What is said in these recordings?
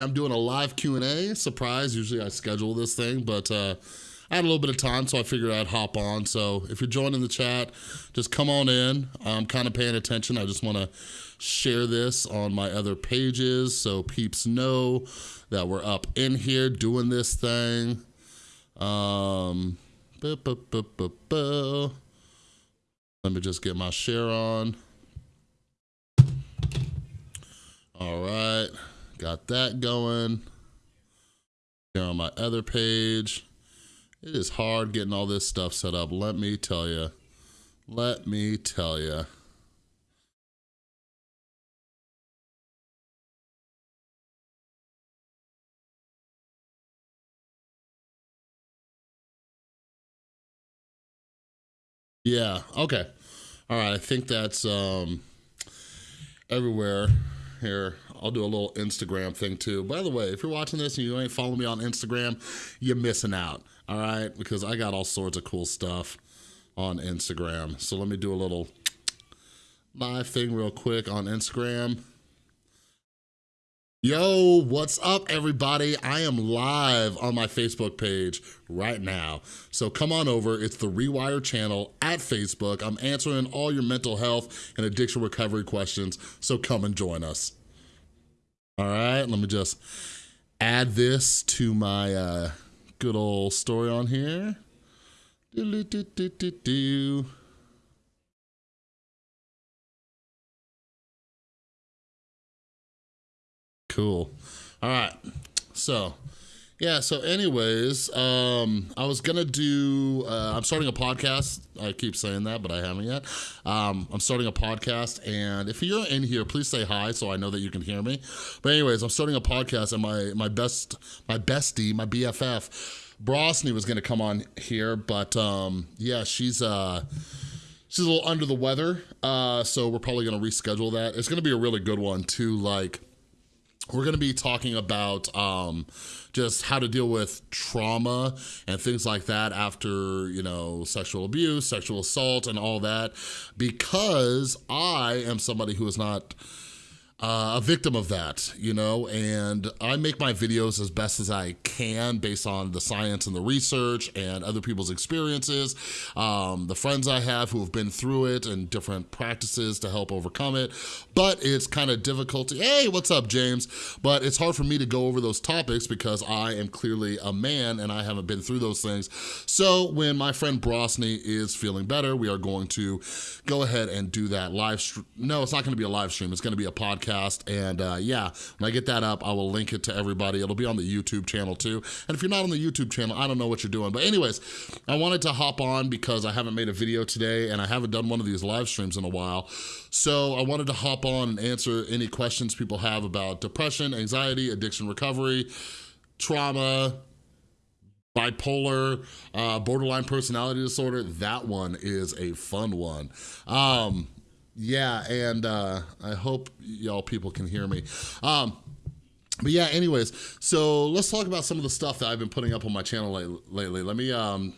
I'm doing a live Q&A, surprise, usually I schedule this thing, but uh, I had a little bit of time, so I figured I'd hop on. So if you're joining the chat, just come on in. I'm kind of paying attention. I just wanna share this on my other pages so peeps know that we're up in here doing this thing. Um, Let me just get my share on. All right. Got that going. Here on my other page. It is hard getting all this stuff set up, let me tell you. Let me tell you. Yeah, okay. All right, I think that's um, everywhere here. I'll do a little Instagram thing too. By the way, if you're watching this and you ain't following me on Instagram, you're missing out, all right? Because I got all sorts of cool stuff on Instagram. So let me do a little live thing real quick on Instagram. Yo, what's up everybody? I am live on my Facebook page right now. So come on over, it's the Rewire channel at Facebook. I'm answering all your mental health and addiction recovery questions, so come and join us. All right, let me just add this to my uh, good old story on here. Do, do, do. Cool. All right. So, yeah, so anyways, um, I was gonna do, uh, I'm starting a podcast. I keep saying that, but I haven't yet. Um, I'm starting a podcast, and if you're in here, please say hi so I know that you can hear me. But anyways, I'm starting a podcast, and my, my best, my bestie, my BFF, Brosney was gonna come on here, but um, yeah, she's, uh, she's a little under the weather, uh, so we're probably gonna reschedule that. It's gonna be a really good one too, like, we're gonna be talking about um, just how to deal with trauma and things like that after, you know, sexual abuse, sexual assault and all that, because I am somebody who is not uh, a victim of that, you know, and I make my videos as best as I can based on the science and the research and other people's experiences, um, the friends I have who have been through it and different practices to help overcome it, but it's kind of difficult to, hey, what's up, James? But it's hard for me to go over those topics because I am clearly a man and I haven't been through those things. So when my friend Brosney is feeling better, we are going to go ahead and do that live stream. No, it's not gonna be a live stream, it's gonna be a podcast podcast. And uh, yeah, when I get that up, I will link it to everybody. It'll be on the YouTube channel too. And if you're not on the YouTube channel, I don't know what you're doing. But anyways, I wanted to hop on because I haven't made a video today and I haven't done one of these live streams in a while. So I wanted to hop on and answer any questions people have about depression, anxiety, addiction recovery, trauma, bipolar, uh, borderline personality disorder, that one is a fun one. Um, yeah, and uh, I hope y'all people can hear me. Um, but yeah, anyways, so let's talk about some of the stuff that I've been putting up on my channel lately. Let me, um,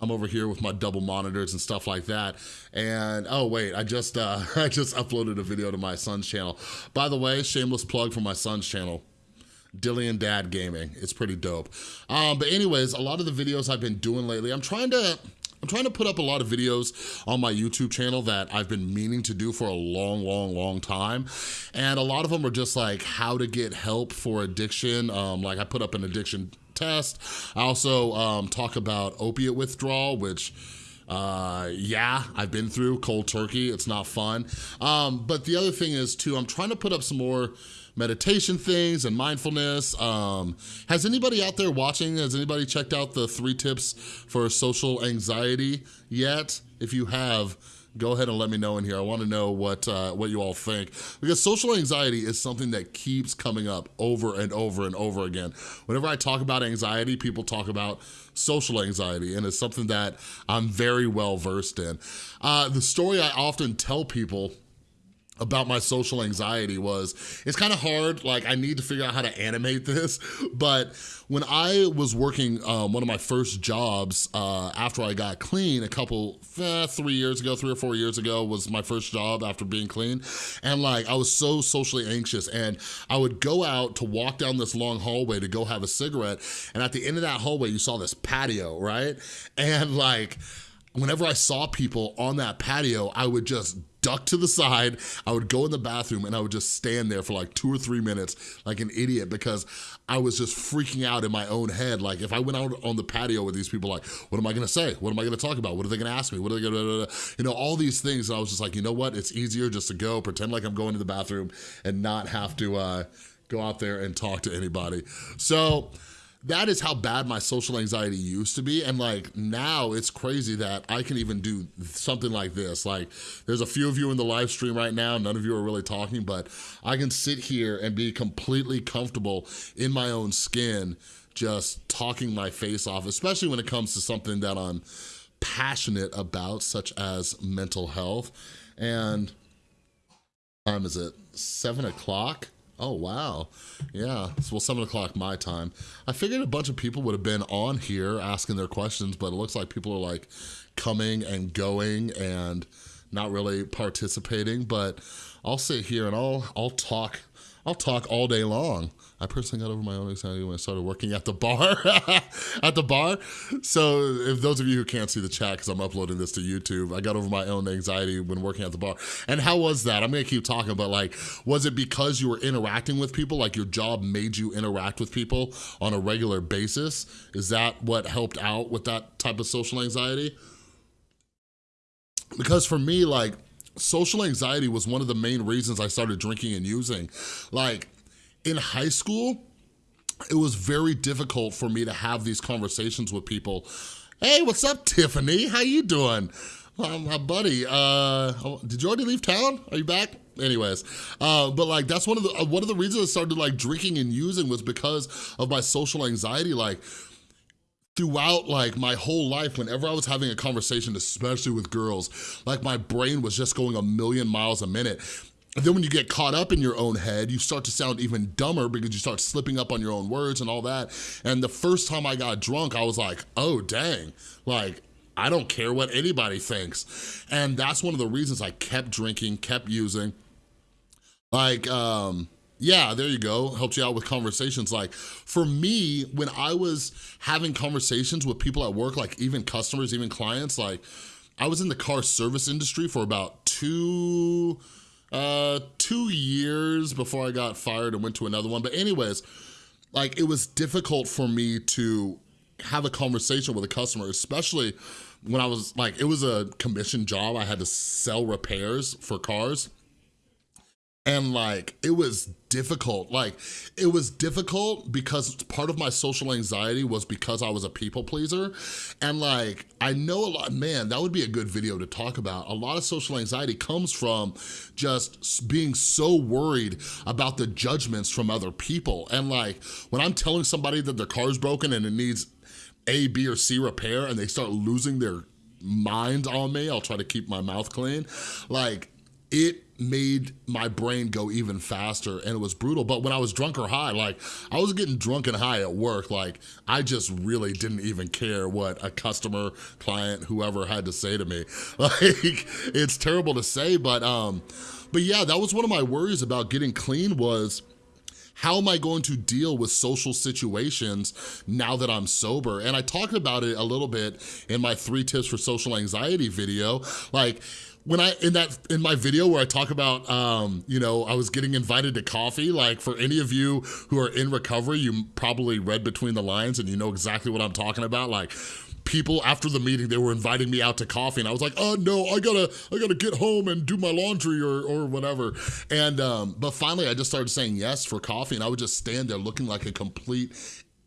I'm over here with my double monitors and stuff like that. And, oh wait, I just, uh, I just uploaded a video to my son's channel. By the way, shameless plug for my son's channel. Dillian Dad Gaming. It's pretty dope. Um, but anyways, a lot of the videos I've been doing lately, I'm trying to, I'm trying to put up a lot of videos on my YouTube channel that I've been meaning to do for a long, long, long time. And a lot of them are just like how to get help for addiction. Um, like I put up an addiction test. I also um, talk about opiate withdrawal, which uh, yeah, I've been through cold turkey. It's not fun. Um, but the other thing is too, I'm trying to put up some more meditation things and mindfulness. Um, has anybody out there watching, has anybody checked out the three tips for social anxiety yet? If you have, go ahead and let me know in here. I wanna know what, uh, what you all think. Because social anxiety is something that keeps coming up over and over and over again. Whenever I talk about anxiety, people talk about social anxiety, and it's something that I'm very well versed in. Uh, the story I often tell people about my social anxiety was, it's kind of hard, like I need to figure out how to animate this, but when I was working um, one of my first jobs uh, after I got clean a couple, eh, three years ago, three or four years ago was my first job after being clean. And like, I was so socially anxious and I would go out to walk down this long hallway to go have a cigarette. And at the end of that hallway, you saw this patio, right? And like, whenever I saw people on that patio, I would just duck to the side, I would go in the bathroom and I would just stand there for like two or three minutes like an idiot because I was just freaking out in my own head. Like if I went out on the patio with these people, like, what am I gonna say? What am I gonna talk about? What are they gonna ask me? What are they gonna, you know, all these things. And I was just like, you know what? It's easier just to go, pretend like I'm going to the bathroom and not have to uh, go out there and talk to anybody. So, that is how bad my social anxiety used to be. And like now it's crazy that I can even do something like this. Like there's a few of you in the live stream right now, none of you are really talking, but I can sit here and be completely comfortable in my own skin, just talking my face off, especially when it comes to something that I'm passionate about, such as mental health. And time is it? Seven o'clock? Oh, wow. Yeah, well, 7 o'clock my time. I figured a bunch of people would have been on here asking their questions, but it looks like people are like coming and going and not really participating, but I'll sit here and I'll, I'll talk, I'll talk all day long. I personally got over my own anxiety when I started working at the bar, at the bar. So if those of you who can't see the chat, because I'm uploading this to YouTube, I got over my own anxiety when working at the bar. And how was that? I'm gonna keep talking, but like, was it because you were interacting with people, like your job made you interact with people on a regular basis? Is that what helped out with that type of social anxiety? Because for me, like, social anxiety was one of the main reasons I started drinking and using. Like, in high school, it was very difficult for me to have these conversations with people. Hey, what's up, Tiffany? How you doing? Well, my buddy, uh, oh, did you already leave town? Are you back? Anyways, uh, but like that's one of the uh, one of the reasons I started like drinking and using was because of my social anxiety. Like throughout like my whole life, whenever I was having a conversation, especially with girls, like my brain was just going a million miles a minute. And then when you get caught up in your own head, you start to sound even dumber because you start slipping up on your own words and all that. And the first time I got drunk, I was like, oh, dang, like, I don't care what anybody thinks. And that's one of the reasons I kept drinking, kept using. Like, um, yeah, there you go, helped you out with conversations. Like, for me, when I was having conversations with people at work, like even customers, even clients, like, I was in the car service industry for about two, uh, two years before I got fired and went to another one. But anyways, like it was difficult for me to have a conversation with a customer, especially when I was like, it was a commission job. I had to sell repairs for cars. And like, it was difficult. Like, it was difficult because part of my social anxiety was because I was a people pleaser. And like, I know a lot, man, that would be a good video to talk about. A lot of social anxiety comes from just being so worried about the judgments from other people. And like, when I'm telling somebody that their car's broken and it needs A, B, or C repair and they start losing their mind on me, I'll try to keep my mouth clean. Like, it made my brain go even faster and it was brutal. But when I was drunk or high, like I was getting drunk and high at work, like I just really didn't even care what a customer, client, whoever had to say to me. Like it's terrible to say, but um, but yeah, that was one of my worries about getting clean was how am I going to deal with social situations now that I'm sober? And I talked about it a little bit in my three tips for social anxiety video. Like, when I, in that, in my video where I talk about, um, you know, I was getting invited to coffee, like for any of you who are in recovery, you probably read between the lines and you know exactly what I'm talking about. Like people after the meeting, they were inviting me out to coffee and I was like, oh no, I gotta, I gotta get home and do my laundry or, or whatever. And, um, but finally I just started saying yes for coffee and I would just stand there looking like a complete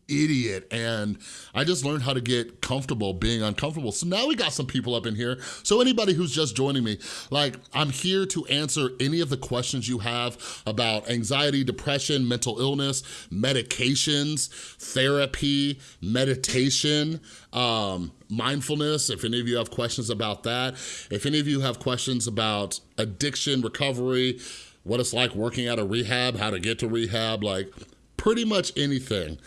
idiot and I just learned how to get comfortable being uncomfortable. So now we got some people up in here. So anybody who's just joining me, like I'm here to answer any of the questions you have about anxiety, depression, mental illness, medications, therapy, meditation, um, mindfulness, if any of you have questions about that. If any of you have questions about addiction, recovery, what it's like working at a rehab, how to get to rehab, like pretty much anything.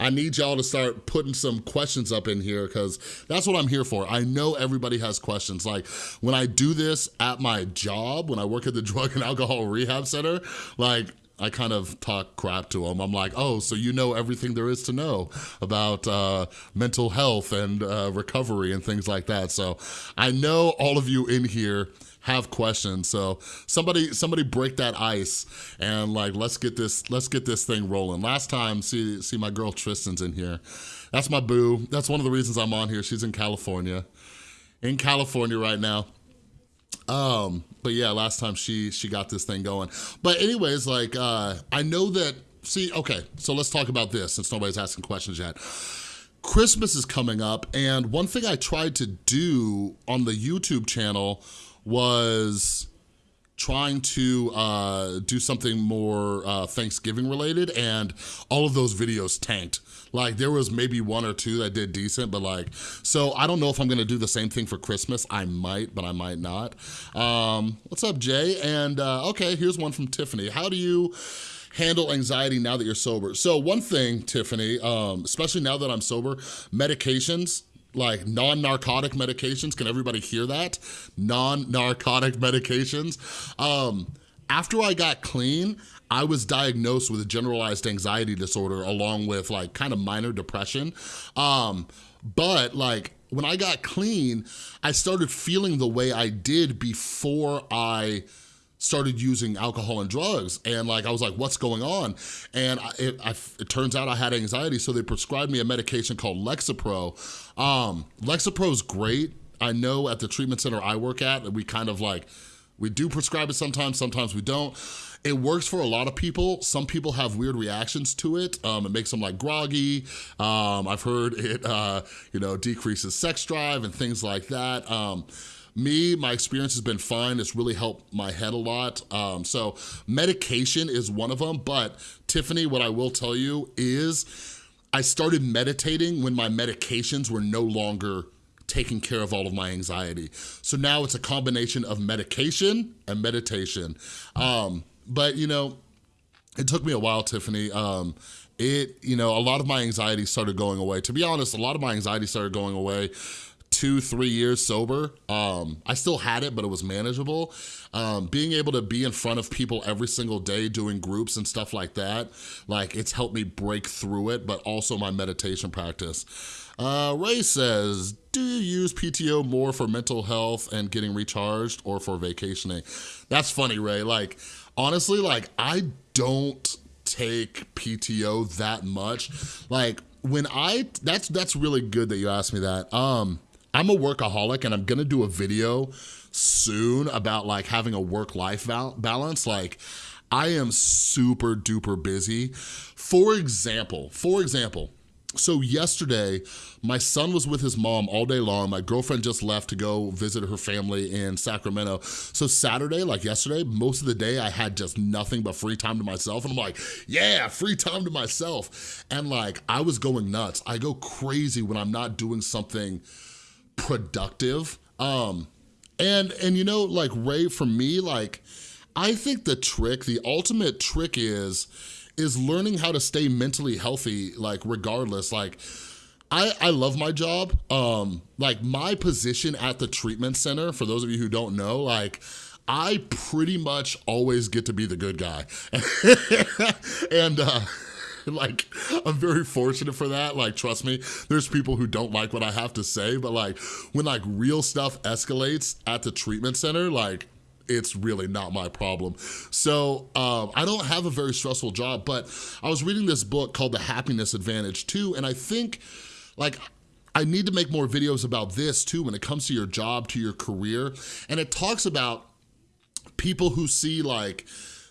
I need y'all to start putting some questions up in here because that's what I'm here for. I know everybody has questions. Like when I do this at my job, when I work at the Drug and Alcohol Rehab Center, like I kind of talk crap to them. I'm like, oh, so you know everything there is to know about uh, mental health and uh, recovery and things like that. So I know all of you in here have questions. So somebody somebody break that ice and like let's get this let's get this thing rolling. Last time, see see my girl Tristan's in here. That's my boo. That's one of the reasons I'm on here. She's in California. In California right now. Um, but yeah, last time she she got this thing going. But anyways, like uh I know that see, okay, so let's talk about this since nobody's asking questions yet. Christmas is coming up, and one thing I tried to do on the YouTube channel was trying to uh, do something more uh, Thanksgiving related and all of those videos tanked. Like there was maybe one or two that did decent, but like, so I don't know if I'm gonna do the same thing for Christmas. I might, but I might not. Um, what's up, Jay? And uh, okay, here's one from Tiffany. How do you handle anxiety now that you're sober? So one thing, Tiffany, um, especially now that I'm sober, medications, like non-narcotic medications. Can everybody hear that? Non-narcotic medications. Um, after I got clean, I was diagnosed with a generalized anxiety disorder along with like kind of minor depression. Um, but like when I got clean, I started feeling the way I did before I started using alcohol and drugs and like I was like what's going on and I, it, I, it, turns out I had anxiety so they prescribed me a medication called Lexapro um, Lexapro is great I know at the treatment center I work at we kind of like we do prescribe it sometimes sometimes we don't it works for a lot of people. Some people have weird reactions to it. Um, it makes them like groggy. Um, I've heard it, uh, you know, decreases sex drive and things like that. Um, me, my experience has been fine. It's really helped my head a lot. Um, so medication is one of them, but Tiffany, what I will tell you is I started meditating when my medications were no longer taking care of all of my anxiety. So now it's a combination of medication and meditation. Um, but you know, it took me a while, Tiffany. Um, it, you know, a lot of my anxiety started going away. To be honest, a lot of my anxiety started going away two, three years sober. Um, I still had it, but it was manageable. Um, being able to be in front of people every single day doing groups and stuff like that, like it's helped me break through it, but also my meditation practice. Uh, Ray says, do you use PTO more for mental health and getting recharged or for vacationing? That's funny, Ray. Like, honestly, like I don't take PTO that much. Like when I, that's that's really good that you asked me that. Um, I'm a workaholic and I'm gonna do a video soon about like having a work-life balance. Like I am super duper busy. For example, for example, so yesterday, my son was with his mom all day long. My girlfriend just left to go visit her family in Sacramento. So Saturday, like yesterday, most of the day I had just nothing but free time to myself. And I'm like, yeah, free time to myself. And like, I was going nuts. I go crazy when I'm not doing something productive. Um, and, and you know, like Ray, for me, like, I think the trick, the ultimate trick is, is learning how to stay mentally healthy, like regardless, like, I, I love my job. Um, like my position at the treatment center, for those of you who don't know, like I pretty much always get to be the good guy. and uh, like, I'm very fortunate for that. Like, trust me, there's people who don't like what I have to say, but like when like real stuff escalates at the treatment center, like it's really not my problem. So um, I don't have a very stressful job, but I was reading this book called The Happiness Advantage too, and I think like I need to make more videos about this too when it comes to your job, to your career. And it talks about people who see like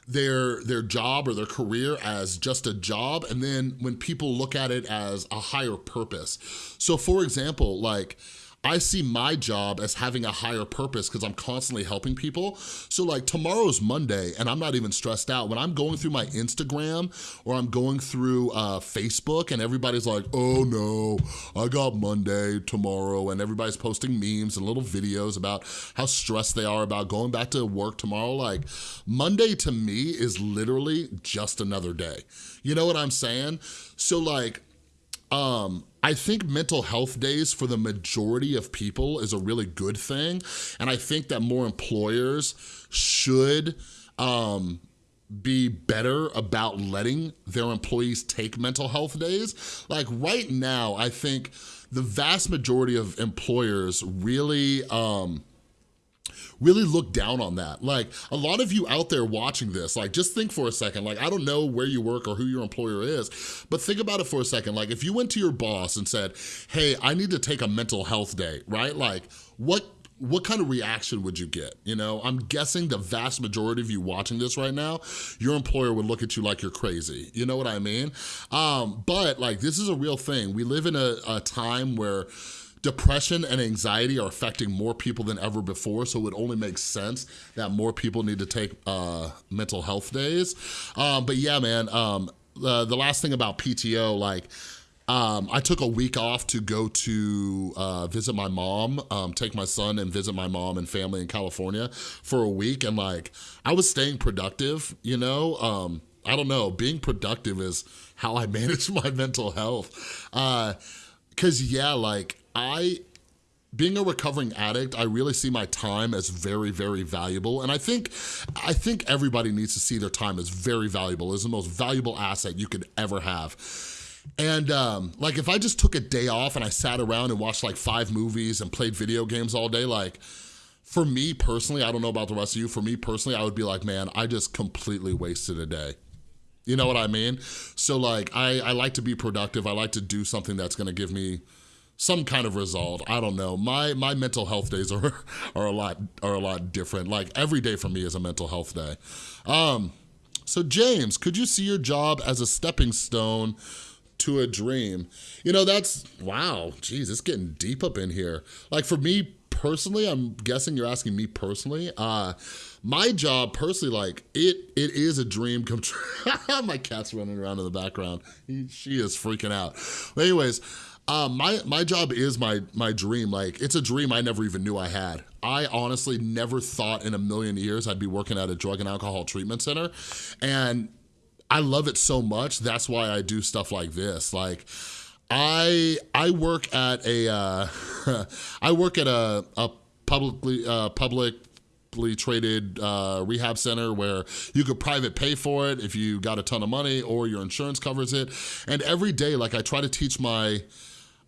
their their job or their career as just a job and then when people look at it as a higher purpose. So for example, like I see my job as having a higher purpose because I'm constantly helping people. So like tomorrow's Monday and I'm not even stressed out. When I'm going through my Instagram or I'm going through uh, Facebook and everybody's like, oh no, I got Monday tomorrow and everybody's posting memes and little videos about how stressed they are about going back to work tomorrow. Like Monday to me is literally just another day. You know what I'm saying? So like, um, I think mental health days for the majority of people is a really good thing. And I think that more employers should um, be better about letting their employees take mental health days. Like right now, I think the vast majority of employers really, um, really look down on that. Like a lot of you out there watching this, like just think for a second, like I don't know where you work or who your employer is, but think about it for a second. Like if you went to your boss and said, hey, I need to take a mental health day, right? Like what what kind of reaction would you get? You know, I'm guessing the vast majority of you watching this right now, your employer would look at you like you're crazy. You know what I mean? Um, but like, this is a real thing. We live in a, a time where Depression and anxiety are affecting more people than ever before, so it would only make sense that more people need to take uh, mental health days. Um, but yeah, man, um, the, the last thing about PTO, like, um, I took a week off to go to uh, visit my mom, um, take my son and visit my mom and family in California for a week. And like, I was staying productive, you know? Um, I don't know, being productive is how I manage my mental health. Uh, Cause yeah, like I being a recovering addict, I really see my time as very, very valuable. And I think, I think everybody needs to see their time as very valuable. It's the most valuable asset you could ever have. And um, like, if I just took a day off and I sat around and watched like five movies and played video games all day, like, for me personally, I don't know about the rest of you, for me personally, I would be like, man, I just completely wasted a day. You know what I mean? So like, I, I like to be productive. I like to do something that's gonna give me some kind of result. I don't know. My my mental health days are are a lot are a lot different. Like every day for me is a mental health day. Um, so James, could you see your job as a stepping stone to a dream? You know, that's wow. Geez, it's getting deep up in here. Like for me personally, I'm guessing you're asking me personally. Uh, my job personally, like it, it is a dream come true. my cat's running around in the background. He, she is freaking out. But anyways, um, my, my job is my, my dream. Like, it's a dream I never even knew I had. I honestly never thought in a million years I'd be working at a drug and alcohol treatment center. And I love it so much. That's why I do stuff like this. Like, I I work at a uh, I work at a, a publicly uh, public traded uh, rehab center where you could private pay for it if you got a ton of money or your insurance covers it. And every day, like I try to teach my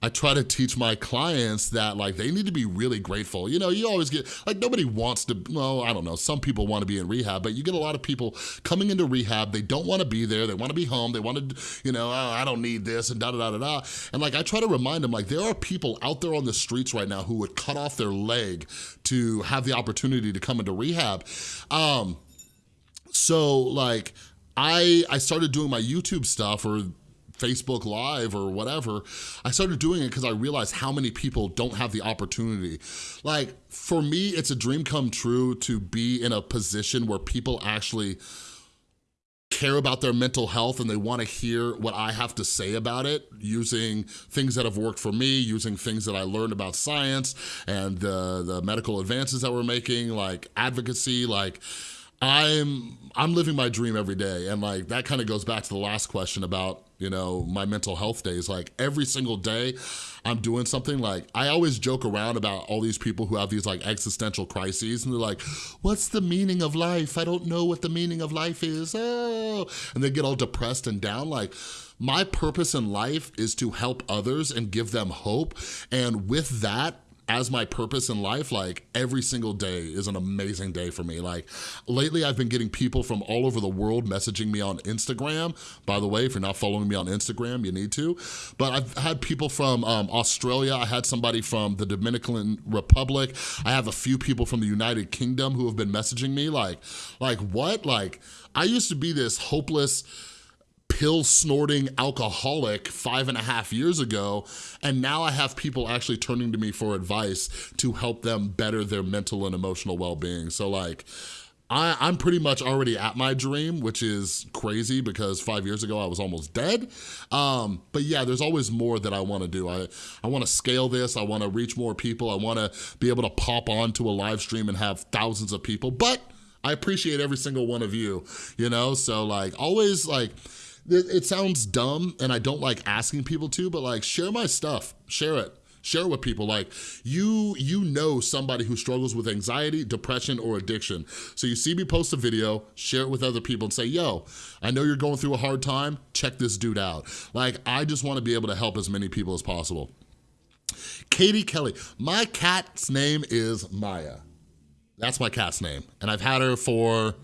I try to teach my clients that like they need to be really grateful. You know, you always get, like nobody wants to, well, I don't know, some people want to be in rehab, but you get a lot of people coming into rehab, they don't want to be there, they want to be home, they want to, you know, oh, I don't need this and da da da da da. And like I try to remind them like there are people out there on the streets right now who would cut off their leg to have the opportunity to come into rehab. Um, so like, I, I started doing my YouTube stuff or Facebook Live or whatever, I started doing it because I realized how many people don't have the opportunity. Like, for me, it's a dream come true to be in a position where people actually care about their mental health and they wanna hear what I have to say about it using things that have worked for me, using things that I learned about science and the, the medical advances that we're making, like advocacy, like, I'm I'm living my dream every day. And like that kind of goes back to the last question about you know my mental health days. Like every single day I'm doing something like I always joke around about all these people who have these like existential crises. And they're like what's the meaning of life? I don't know what the meaning of life is. Oh. And they get all depressed and down. Like my purpose in life is to help others and give them hope. And with that as my purpose in life, like every single day is an amazing day for me. Like lately I've been getting people from all over the world messaging me on Instagram. By the way, if you're not following me on Instagram, you need to. But I've had people from um, Australia. I had somebody from the Dominican Republic. I have a few people from the United Kingdom who have been messaging me like, like what? Like I used to be this hopeless, pill snorting alcoholic five and a half years ago, and now I have people actually turning to me for advice to help them better their mental and emotional well-being. So like, I, am pretty much already at my dream, which is crazy because five years ago I was almost dead. Um, but yeah, there's always more that I wanna do. I, I wanna scale this, I wanna reach more people, I wanna be able to pop onto a live stream and have thousands of people, but I appreciate every single one of you, you know? So like, always like, it sounds dumb and I don't like asking people to, but like share my stuff, share it. Share with people. Like you you know somebody who struggles with anxiety depression or addiction. So you see me post a video share it with other people and say yo i know you're going through a hard time. Check this dude out. Like i just want to be able to help as many people as possible. Katie kelly. My cat's name is maya. That's my cat's name. And i've had her for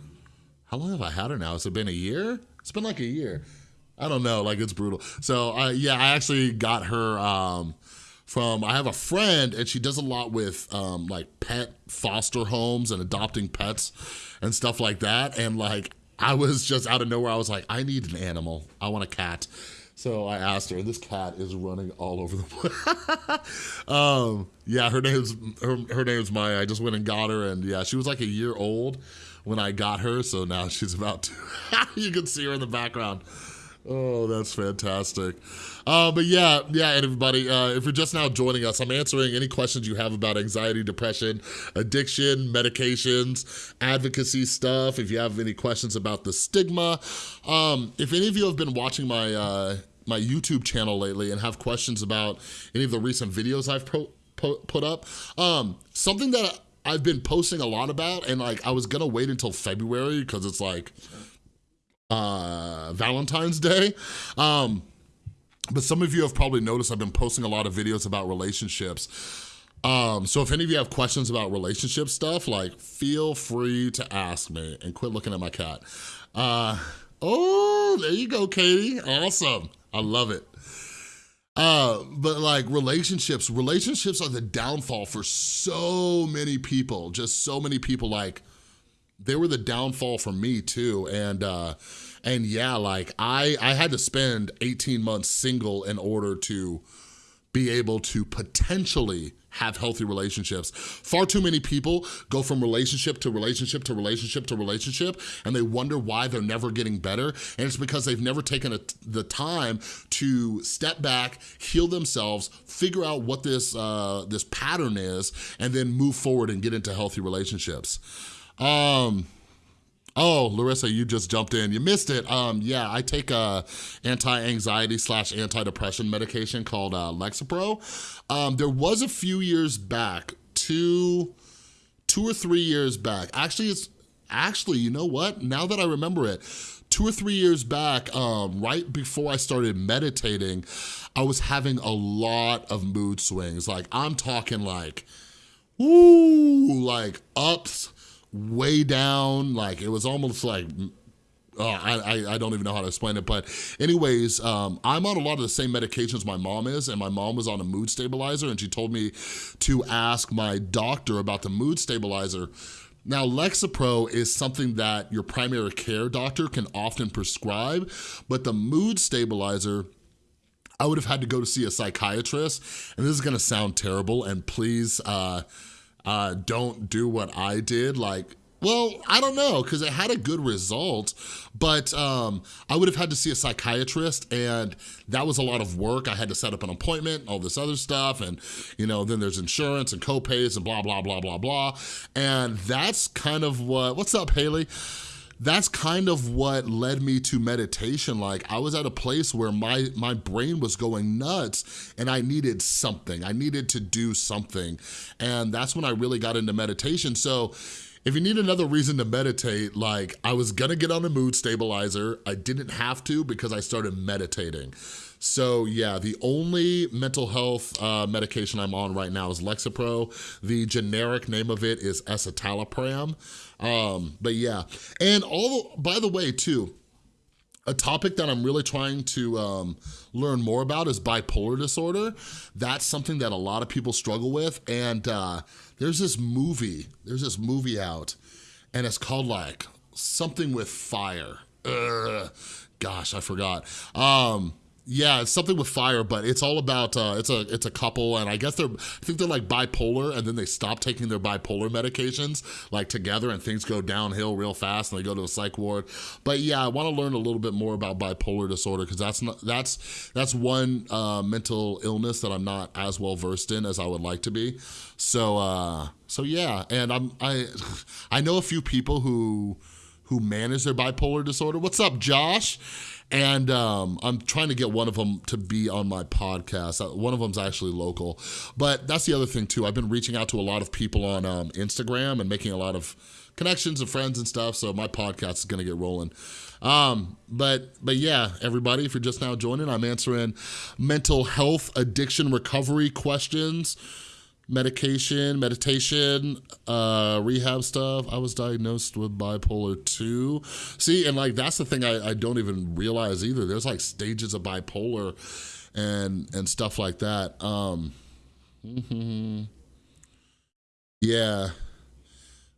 how long have i had her now? Has it been a year it's been like a year. I don't know, like it's brutal. So yeah, I actually got her um, from, I have a friend and she does a lot with um, like pet foster homes and adopting pets and stuff like that. And like, I was just out of nowhere, I was like, I need an animal. I want a cat. So I asked her, and this cat is running all over the place. um, yeah, her name's her, her name's Maya. I just went and got her, and yeah, she was like a year old when I got her, so now she's about to. you can see her in the background. Oh, that's fantastic. Uh, but yeah, yeah, everybody, uh, if you're just now joining us, I'm answering any questions you have about anxiety, depression, addiction, medications, advocacy stuff. If you have any questions about the stigma. Um, if any of you have been watching my, uh, my YouTube channel lately and have questions about any of the recent videos I've put up, um, something that I've been posting a lot about and like I was gonna wait until February because it's like uh, Valentine's Day. Um, but some of you have probably noticed I've been posting a lot of videos about relationships. Um, so if any of you have questions about relationship stuff, like feel free to ask me and quit looking at my cat. Uh, oh, there you go, Katie. Awesome. I love it. Uh, but like relationships, relationships are the downfall for so many people, just so many people like, they were the downfall for me too. And, uh, and yeah, like I, I had to spend 18 months single in order to be able to potentially have healthy relationships. Far too many people go from relationship to relationship to relationship to relationship and they wonder why they're never getting better. And it's because they've never taken a, the time to step back, heal themselves, figure out what this, uh, this pattern is, and then move forward and get into healthy relationships. Um, Oh, Larissa, you just jumped in. You missed it. Um, yeah, I take a anti-anxiety slash anti-depression medication called uh, Lexapro. Um, there was a few years back, two, two or three years back. Actually, it's actually, you know what? Now that I remember it, two or three years back, um, right before I started meditating, I was having a lot of mood swings. Like I'm talking like, ooh, like ups, way down. Like it was almost like Oh, I, I don't even know how to explain it, but anyways, um, I'm on a lot of the same medications my mom is, and my mom was on a mood stabilizer, and she told me to ask my doctor about the mood stabilizer. Now, Lexapro is something that your primary care doctor can often prescribe, but the mood stabilizer, I would have had to go to see a psychiatrist, and this is gonna sound terrible, and please, uh, uh, don't do what I did. Like, well, I don't know, because it had a good result, but um, I would have had to see a psychiatrist, and that was a lot of work. I had to set up an appointment, all this other stuff, and you know, then there's insurance and co-pays and blah, blah, blah, blah, blah. And that's kind of what, what's up, Haley? That's kind of what led me to meditation. Like I was at a place where my, my brain was going nuts and I needed something. I needed to do something. And that's when I really got into meditation. So if you need another reason to meditate, like I was gonna get on a mood stabilizer. I didn't have to because I started meditating. So yeah, the only mental health uh, medication I'm on right now is Lexapro. The generic name of it is escitalopram. Um, but yeah, and all, by the way too, a topic that I'm really trying to um, learn more about is bipolar disorder. That's something that a lot of people struggle with. And uh, there's this movie, there's this movie out and it's called like something with fire. Ugh, gosh, I forgot. Um, yeah, it's something with fire, but it's all about, uh, it's a it's a couple, and I guess they're, I think they're like bipolar, and then they stop taking their bipolar medications, like together, and things go downhill real fast, and they go to a psych ward. But yeah, I wanna learn a little bit more about bipolar disorder, because that's not, that's, that's one uh, mental illness that I'm not as well versed in as I would like to be. So, uh, so yeah, and I'm, I, I know a few people who, who manage their bipolar disorder. What's up, Josh? And um, I'm trying to get one of them to be on my podcast. Uh, one of them's actually local. But that's the other thing too. I've been reaching out to a lot of people on um, Instagram and making a lot of connections and friends and stuff. So my podcast is gonna get rolling. Um, but, but yeah, everybody, if you're just now joining, I'm answering mental health addiction recovery questions medication, meditation, uh, rehab stuff. I was diagnosed with bipolar 2. See, and like that's the thing I, I don't even realize either. There's like stages of bipolar and and stuff like that. Um, mm -hmm. Yeah.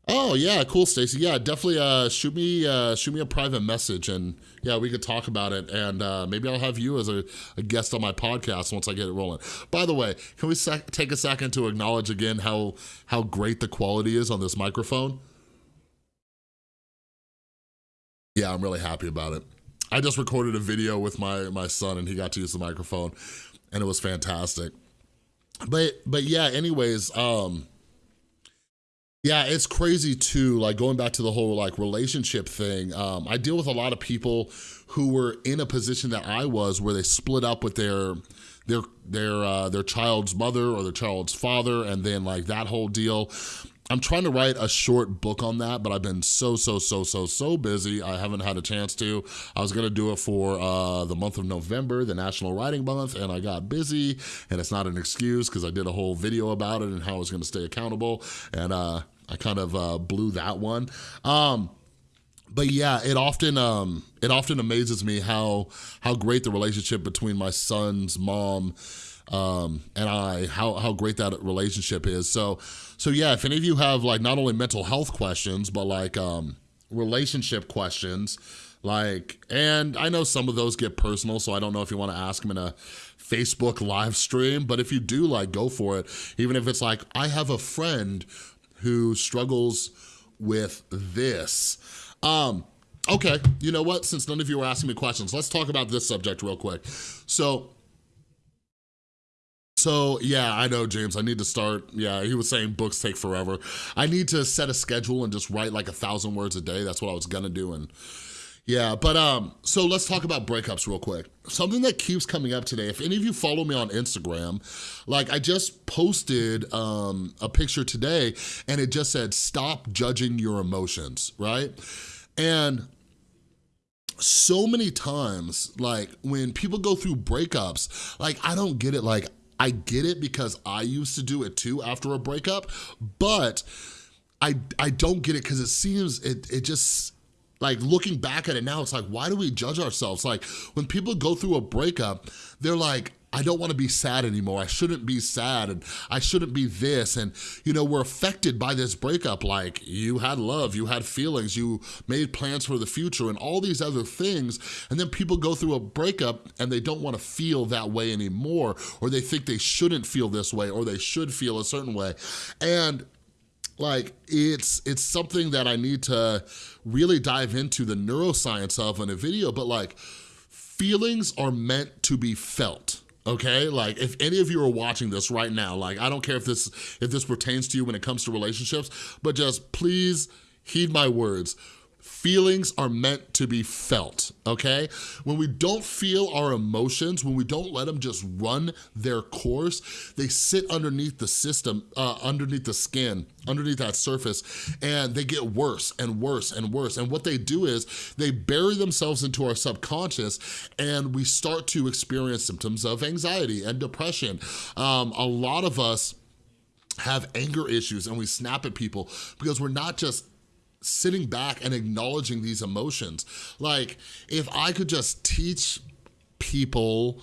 Oh yeah, cool, Stacy. Yeah, definitely uh, shoot me uh, shoot me a private message and yeah, we could talk about it and uh, maybe I'll have you as a, a, guest on my podcast once I get it rolling. By the way, can we take a second to acknowledge again how how great the quality is on this microphone? Yeah, I'm really happy about it. I just recorded a video with my my son and he got to use the microphone and it was fantastic. But but yeah, anyways, um yeah, it's crazy too, like going back to the whole like relationship thing. Um, I deal with a lot of people who were in a position that I was where they split up with their their their uh, their child's mother or their child's father and then like that whole deal. I'm trying to write a short book on that, but I've been so, so, so, so, so busy. I haven't had a chance to. I was gonna do it for uh, the month of November, the National Writing Month, and I got busy, and it's not an excuse because I did a whole video about it and how I was gonna stay accountable, and uh, I kind of uh, blew that one. Um, but yeah, it often um, it often amazes me how how great the relationship between my son's mom um, and I, how how great that relationship is. So so yeah, if any of you have like not only mental health questions, but like um, relationship questions, like, and I know some of those get personal, so I don't know if you want to ask them in a Facebook live stream, but if you do, like, go for it. Even if it's like, I have a friend who struggles with this. Um, okay, you know what? Since none of you are asking me questions, let's talk about this subject real quick. So, so yeah, I know, James, I need to start, yeah, he was saying books take forever. I need to set a schedule and just write like a thousand words a day. That's what I was gonna do and yeah, but um, so let's talk about breakups real quick. Something that keeps coming up today, if any of you follow me on Instagram, like I just posted um, a picture today and it just said, stop judging your emotions, right? And so many times, like when people go through breakups, like I don't get it, like I get it because I used to do it too after a breakup, but I, I don't get it because it seems, it, it just, like looking back at it now, it's like, why do we judge ourselves? Like when people go through a breakup, they're like, I don't want to be sad anymore. I shouldn't be sad and I shouldn't be this. And, you know, we're affected by this breakup. Like you had love, you had feelings, you made plans for the future and all these other things. And then people go through a breakup and they don't want to feel that way anymore, or they think they shouldn't feel this way, or they should feel a certain way. And like it's it's something that I need to really dive into the neuroscience of in a video, but like feelings are meant to be felt okay? Like if any of you are watching this right now like i don't care if this if this pertains to you when it comes to relationships but just please heed my words Feelings are meant to be felt, okay? When we don't feel our emotions, when we don't let them just run their course, they sit underneath the system, uh, underneath the skin, underneath that surface, and they get worse and worse and worse. And what they do is they bury themselves into our subconscious and we start to experience symptoms of anxiety and depression. Um, a lot of us have anger issues and we snap at people because we're not just sitting back and acknowledging these emotions. Like, if I could just teach people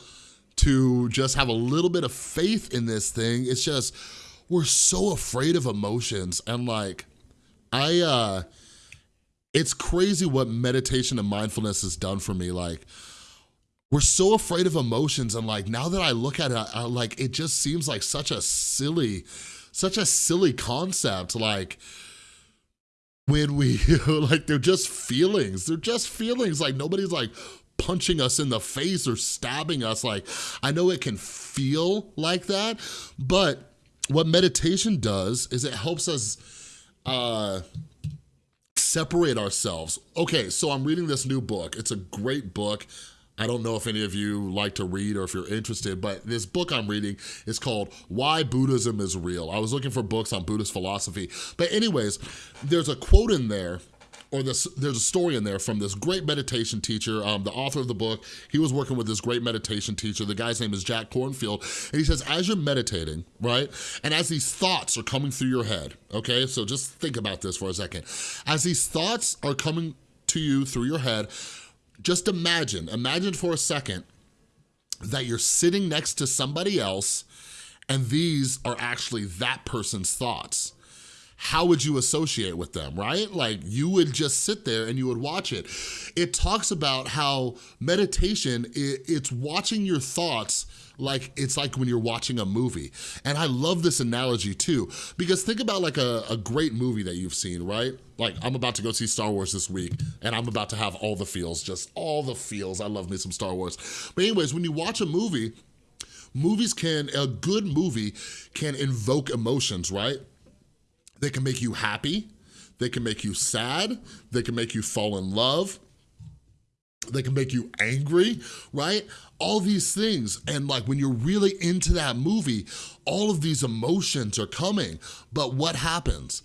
to just have a little bit of faith in this thing, it's just, we're so afraid of emotions. And like, I, uh, it's crazy what meditation and mindfulness has done for me. Like, we're so afraid of emotions and like, now that I look at it, I, like, it just seems like such a silly, such a silly concept. Like, when we, like, they're just feelings. They're just feelings. Like, nobody's like punching us in the face or stabbing us. Like, I know it can feel like that, but what meditation does is it helps us uh, separate ourselves. Okay, so I'm reading this new book. It's a great book. I don't know if any of you like to read or if you're interested, but this book I'm reading is called Why Buddhism is Real. I was looking for books on Buddhist philosophy. But anyways, there's a quote in there or this, there's a story in there from this great meditation teacher, um, the author of the book. He was working with this great meditation teacher. The guy's name is Jack Kornfield. And he says, as you're meditating, right? And as these thoughts are coming through your head, okay? So just think about this for a second. As these thoughts are coming to you through your head, just imagine, imagine for a second that you're sitting next to somebody else and these are actually that person's thoughts. How would you associate with them, right? Like you would just sit there and you would watch it. It talks about how meditation, it's watching your thoughts like it's like when you're watching a movie. And I love this analogy too, because think about like a, a great movie that you've seen, right? Like I'm about to go see Star Wars this week and I'm about to have all the feels, just all the feels. I love me some Star Wars. But anyways, when you watch a movie, movies can, a good movie can invoke emotions, right? They can make you happy, they can make you sad, they can make you fall in love, they can make you angry, right? All these things. And like when you're really into that movie, all of these emotions are coming. But what happens?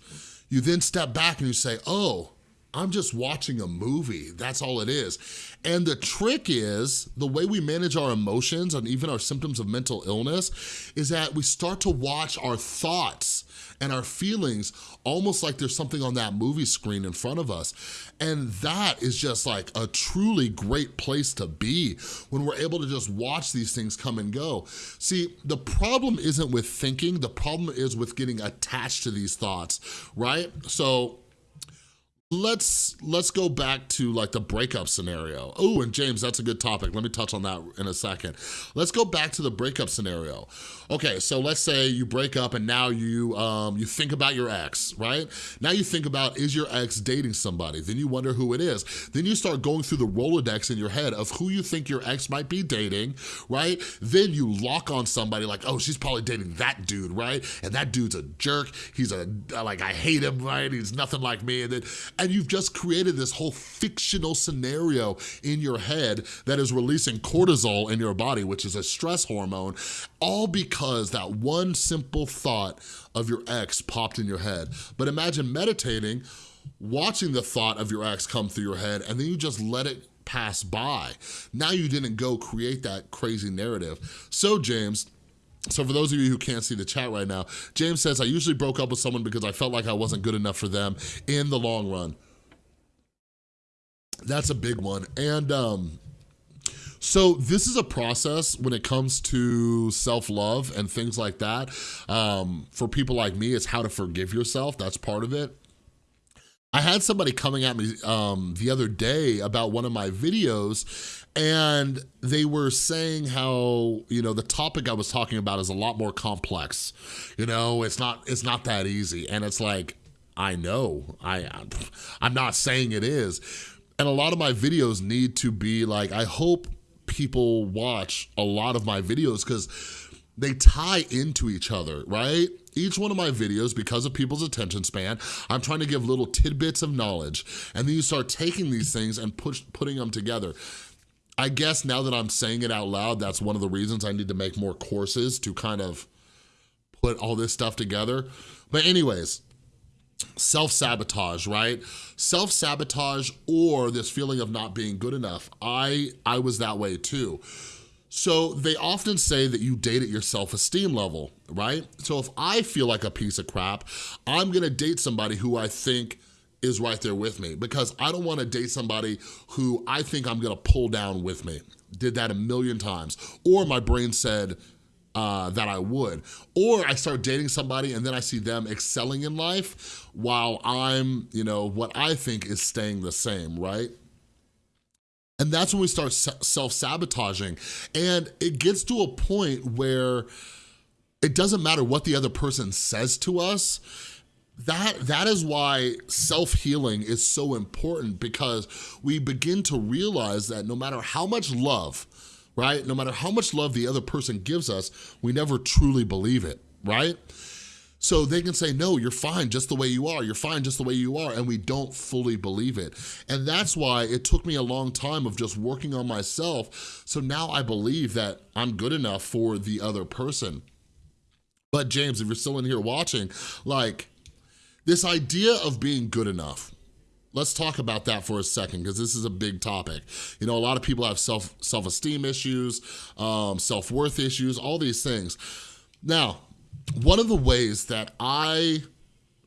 You then step back and you say, oh, I'm just watching a movie. That's all it is. And the trick is, the way we manage our emotions and even our symptoms of mental illness is that we start to watch our thoughts and our feelings almost like there's something on that movie screen in front of us. And that is just like a truly great place to be when we're able to just watch these things come and go. See, the problem isn't with thinking, the problem is with getting attached to these thoughts, right? So let's let's go back to like the breakup scenario. Oh, and James, that's a good topic. Let me touch on that in a second. Let's go back to the breakup scenario. Okay, so let's say you break up and now you um, you think about your ex, right? Now you think about, is your ex dating somebody? Then you wonder who it is. Then you start going through the Rolodex in your head of who you think your ex might be dating, right? Then you lock on somebody like, oh, she's probably dating that dude, right? And that dude's a jerk. He's a, like, I hate him, right? He's nothing like me. And then and you've just created this whole fictional scenario in your head that is releasing cortisol in your body, which is a stress hormone, all because that one simple thought of your ex popped in your head. But imagine meditating, watching the thought of your ex come through your head, and then you just let it pass by. Now you didn't go create that crazy narrative. So James, so for those of you who can't see the chat right now, James says, I usually broke up with someone because I felt like I wasn't good enough for them in the long run. That's a big one. And um, so this is a process when it comes to self-love and things like that. Um, for people like me, it's how to forgive yourself. That's part of it. I had somebody coming at me um, the other day about one of my videos and they were saying how, you know, the topic I was talking about is a lot more complex. You know, it's not, it's not that easy. And it's like, I know, I, I'm not saying it is. And a lot of my videos need to be like, I hope people watch a lot of my videos because they tie into each other, right? Each one of my videos, because of people's attention span, I'm trying to give little tidbits of knowledge. And then you start taking these things and push, putting them together. I guess now that I'm saying it out loud, that's one of the reasons I need to make more courses to kind of put all this stuff together. But anyways, self-sabotage, right? Self-sabotage or this feeling of not being good enough. I, I was that way too. So they often say that you date at your self-esteem level, right? So if I feel like a piece of crap, I'm gonna date somebody who I think is right there with me because I don't wanna date somebody who I think I'm gonna pull down with me. Did that a million times. Or my brain said, uh, that I would. Or I start dating somebody and then I see them excelling in life while I'm, you know, what I think is staying the same, right? And that's when we start self-sabotaging. And it gets to a point where it doesn't matter what the other person says to us, that, that is why self-healing is so important because we begin to realize that no matter how much love, right, no matter how much love the other person gives us, we never truly believe it, right? So they can say, no, you're fine just the way you are. You're fine just the way you are. And we don't fully believe it. And that's why it took me a long time of just working on myself. So now I believe that I'm good enough for the other person. But James, if you're still in here watching, like this idea of being good enough, let's talk about that for a second because this is a big topic. You know, a lot of people have self, self-esteem issues, um, self-worth issues, all these things. Now, one of the ways that I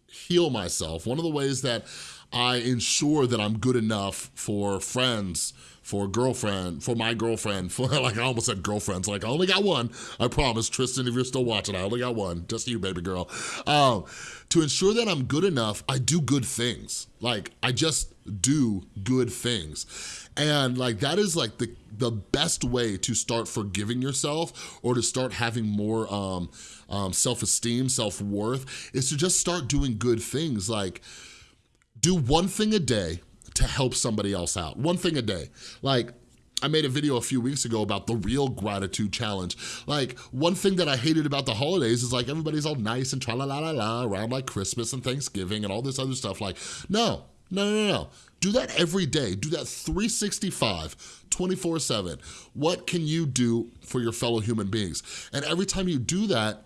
heal myself, one of the ways that I ensure that I'm good enough for friends, for a girlfriend, for my girlfriend, for like I almost said girlfriends, like I only got one, I promise, Tristan, if you're still watching, I only got one, just you, baby girl. Um, to ensure that I'm good enough, I do good things. Like, I just do good things. And like, that is like the, the best way to start forgiving yourself or to start having more um, um, self-esteem, self-worth, is to just start doing good things. Like, do one thing a day to help somebody else out. One thing a day. Like, I made a video a few weeks ago about the real gratitude challenge. Like, one thing that I hated about the holidays is like everybody's all nice and tra la la la la around like Christmas and Thanksgiving and all this other stuff. Like, no, no, no, no. Do that every day. Do that 365, 24 seven. What can you do for your fellow human beings? And every time you do that,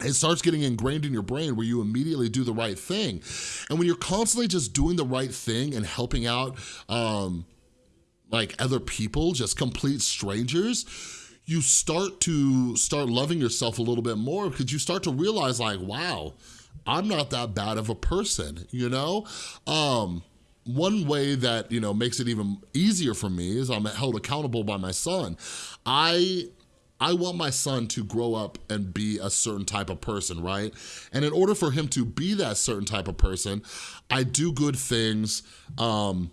it starts getting ingrained in your brain where you immediately do the right thing. And when you're constantly just doing the right thing and helping out um, like other people, just complete strangers, you start to start loving yourself a little bit more because you start to realize like, wow, I'm not that bad of a person, you know? Um, one way that, you know, makes it even easier for me is I'm held accountable by my son. I I want my son to grow up and be a certain type of person, right? And in order for him to be that certain type of person, I do good things um,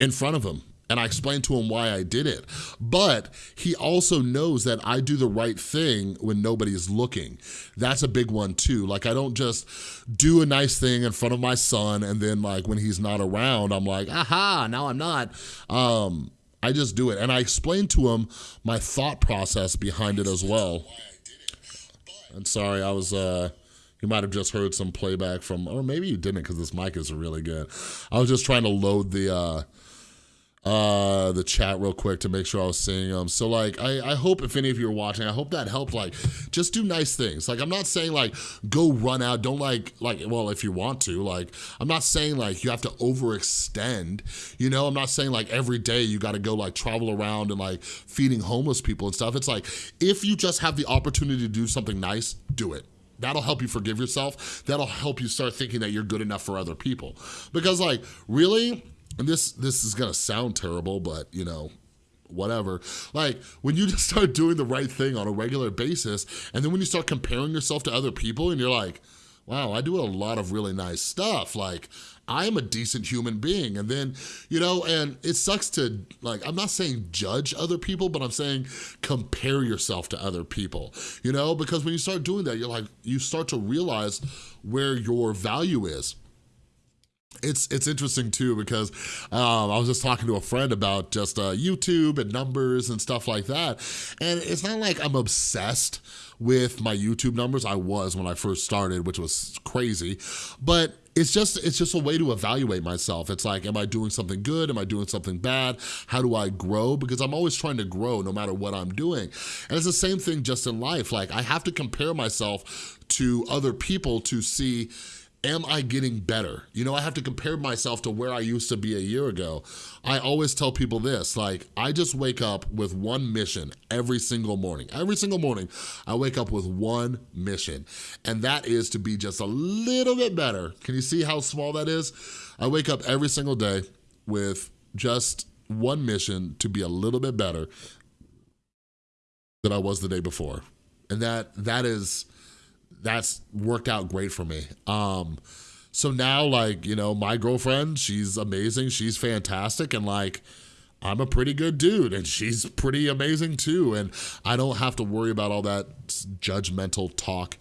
in front of him. And I explain to him why I did it. But he also knows that I do the right thing when nobody's looking. That's a big one too. Like I don't just do a nice thing in front of my son and then like when he's not around, I'm like, aha, now I'm not. Um, I just do it. And I explain to him my thought process behind it as well. And sorry, I was, uh, you might have just heard some playback from, or maybe you didn't because this mic is really good. I was just trying to load the, uh, uh the chat real quick to make sure I was seeing them. So like I, I hope if any of you are watching, I hope that helped like just do nice things. Like I'm not saying like go run out, don't like like well if you want to, like I'm not saying like you have to overextend, you know, I'm not saying like every day you gotta go like travel around and like feeding homeless people and stuff. It's like if you just have the opportunity to do something nice, do it. That'll help you forgive yourself. That'll help you start thinking that you're good enough for other people. Because like, really, and this this is gonna sound terrible, but you know, whatever. Like when you just start doing the right thing on a regular basis, and then when you start comparing yourself to other people and you're like, wow, I do a lot of really nice stuff. Like I'm a decent human being. And then, you know, and it sucks to like, I'm not saying judge other people, but I'm saying compare yourself to other people, you know, because when you start doing that, you're like, you start to realize where your value is. It's it's interesting too because um, I was just talking to a friend about just uh, YouTube and numbers and stuff like that. And it's not like I'm obsessed with my YouTube numbers. I was when I first started, which was crazy. But it's just it's just a way to evaluate myself. It's like, am I doing something good? Am I doing something bad? How do I grow? Because I'm always trying to grow no matter what I'm doing. And it's the same thing just in life. Like I have to compare myself to other people to see am I getting better? You know, I have to compare myself to where I used to be a year ago. I always tell people this, like, I just wake up with one mission every single morning. Every single morning, I wake up with one mission, and that is to be just a little bit better. Can you see how small that is? I wake up every single day with just one mission to be a little bit better than I was the day before. And that that is that's worked out great for me. Um, so now, like, you know, my girlfriend, she's amazing. She's fantastic. And like, I'm a pretty good dude and she's pretty amazing too. And I don't have to worry about all that judgmental talk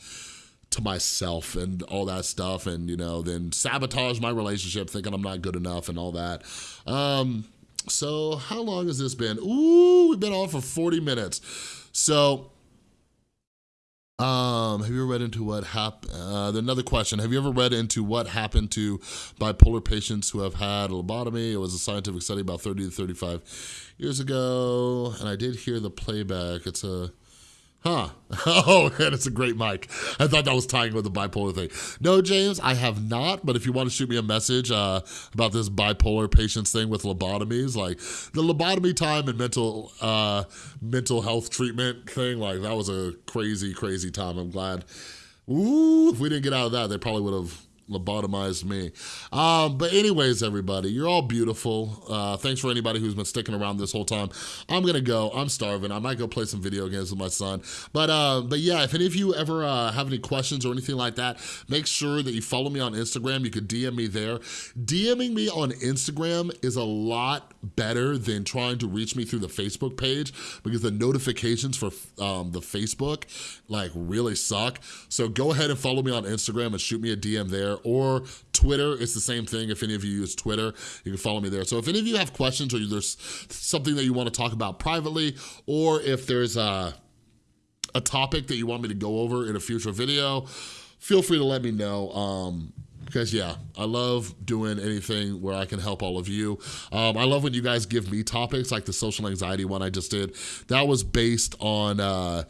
to myself and all that stuff and, you know, then sabotage my relationship thinking I'm not good enough and all that. Um, so how long has this been? Ooh, we've been on for 40 minutes. So um, have you ever read into what happened? Uh, another question. Have you ever read into what happened to bipolar patients who have had a lobotomy? It was a scientific study about 30 to 35 years ago, and I did hear the playback. It's a Huh. Oh, and it's a great mic. I thought that was tying with the bipolar thing. No, James, I have not, but if you want to shoot me a message uh, about this bipolar patients thing with lobotomies, like the lobotomy time and mental uh, mental health treatment thing, like that was a crazy, crazy time. I'm glad. Ooh, if we didn't get out of that, they probably would have lobotomized me. Um, but anyways, everybody, you're all beautiful. Uh, thanks for anybody who's been sticking around this whole time. I'm gonna go. I'm starving. I might go play some video games with my son. But uh, but yeah, if any of you ever uh, have any questions or anything like that, make sure that you follow me on Instagram. You could DM me there. DMing me on Instagram is a lot better than trying to reach me through the Facebook page because the notifications for um, the Facebook like really suck. So go ahead and follow me on Instagram and shoot me a DM there or Twitter. It's the same thing. If any of you use Twitter, you can follow me there. So if any of you have questions or there's something that you want to talk about privately, or if there's a, a topic that you want me to go over in a future video, feel free to let me know. Um, because yeah, I love doing anything where I can help all of you. Um, I love when you guys give me topics like the social anxiety one I just did. That was based on uh,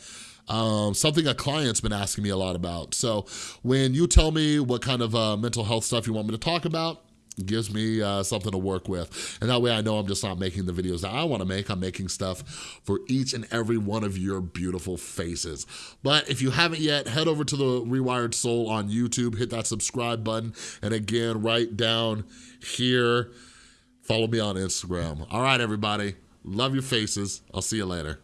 um, something a client's been asking me a lot about. So when you tell me what kind of uh, mental health stuff you want me to talk about, gives me uh, something to work with. And that way I know I'm just not making the videos that I wanna make, I'm making stuff for each and every one of your beautiful faces. But if you haven't yet, head over to the Rewired Soul on YouTube, hit that subscribe button, and again, right down here, follow me on Instagram. All right, everybody, love your faces. I'll see you later.